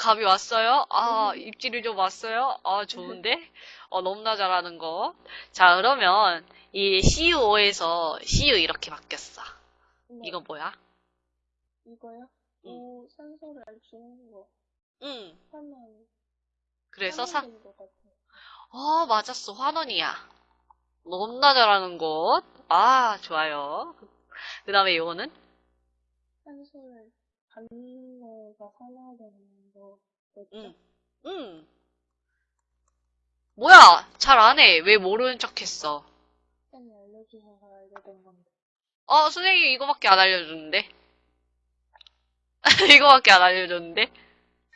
어, 감이 왔어요? 아, 음. 입질이 좀 왔어요? 아, 좋은데? 어, 너무나 잘하는 거. 자, 그러면 이 CU5에서 CU 이렇게 바뀌었어. 네. 이거 뭐야? 이거요? 응. 오, 산소를 주는 거. 응. 하면. 그래서 사, 같아요. 어, 맞았어. 환원이야. 너무나 잘하는 것. 아, 좋아요. 그 다음에 이거는? 산소를 받는 거가 산화되는 거. 뭐죠? 응. 응. 뭐야? 잘 안 해. 왜 모르는 척 했어? 쌤이 알려주셔서 알게 된 건데. 어, 선생님이 이거밖에 안 알려줬는데? 이거밖에 안 알려줬는데?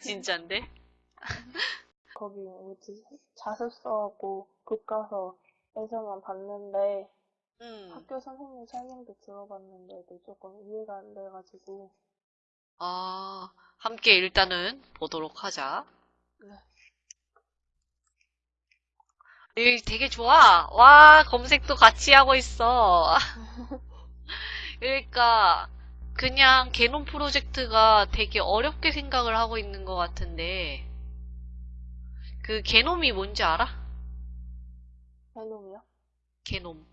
진짠데? 거기 뭐지? 자습서하고 교과서에서만 봤는데 음. 학교 선생님 설명도 들어봤는데도 조금 이해가 안 돼가지고 아, 함께 일단은 보도록 하자. 네. 이 되게 좋아. 와, 검색도 같이 하고 있어. 그러니까, 그냥 개놈 프로젝트가 되게 어렵게 생각을 하고 있는 것 같은데, 그 개놈이 뭔지 알아? 해놈이요? 개놈.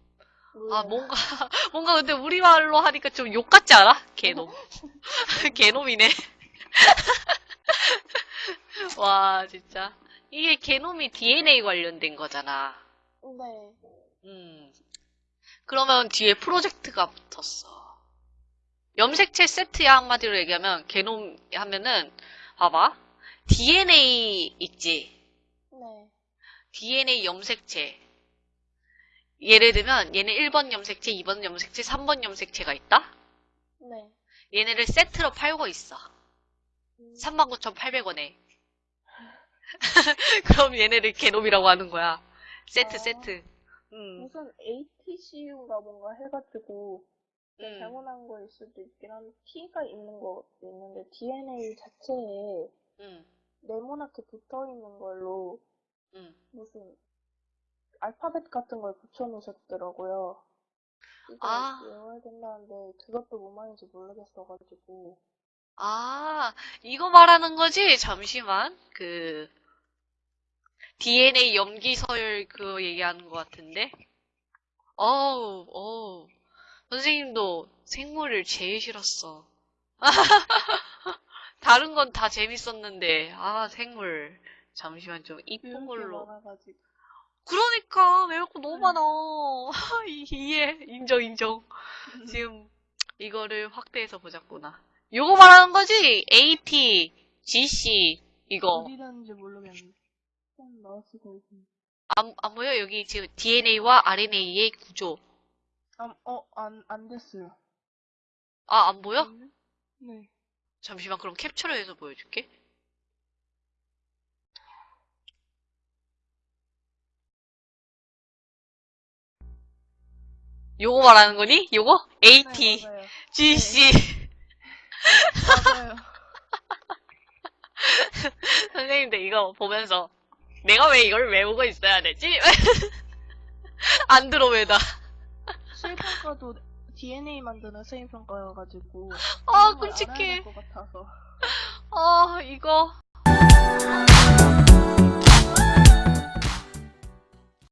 아, 뭔가, 뭔가 근데 우리말로 하니까 좀 욕 같지 않아? 개놈. 개놈이네. 와, 진짜. 이게 개놈이 DNA 관련된 거잖아. 네. 음. 그러면 뒤에 프로젝트가 붙었어. 염색체 세트야, 한마디로 얘기하면, 개놈 하면은, 봐봐. DNA 있지? 네. DNA 염색체. 예를 들면, 얘는 1번 염색체, 2번 염색체, 3번 염색체가 있다? 네. 얘네를 세트로 팔고 있어. 음, 39,800원에. 그럼 얘네를 개놈이라고 하는 거야. 세트, 아. 세트. 음, 무슨 ATCU가 뭔가 해가지고 음. 잘못한 거일 수도 있긴 한데 T가 있는 거 있는데 DNA 자체에 음, 네모나게 붙어 있는 걸로 음. 무슨 알파벳 같은 걸 붙여놓으셨더라고요. 아. 외워야 된다는데 그것도 뭔 말인지 모르겠어가지고 아, 이거 말하는 거지? 잠시만. 그, DNA 염기서열 그거 얘기하는 것 같은데? 어우, 어우. 선생님도 생물을 제일 싫었어. 다른 건 다 재밌었는데, 아, 생물. 잠시만 좀 이쁜 걸로. 많아가지고 그러니까, 외울 거 너무 많아. 이- 이해. 인정, 인정. 지금 이거를 확대해서 보자꾸나. 요거 말하는 거지? AT, GC, 이거. 어디 다는지 모르겠는데 안, 안 보여? 여기 지금 DNA와 RNA의 구조. 아, 어, 안, 안 됐어요. 아, 안 보여? 네. 잠시만, 그럼 캡처를 해서 보여줄게. 요거 말하는 거니? 요거? AT, 네. GC. 맞아요. 선생님들 이거 보면서 내가 왜 이걸 외우고 있어야 되지? 안 들어 왜다. 실평가도 DNA 만드는 수행평가여가지고 아, 끔찍해. 아, 이거.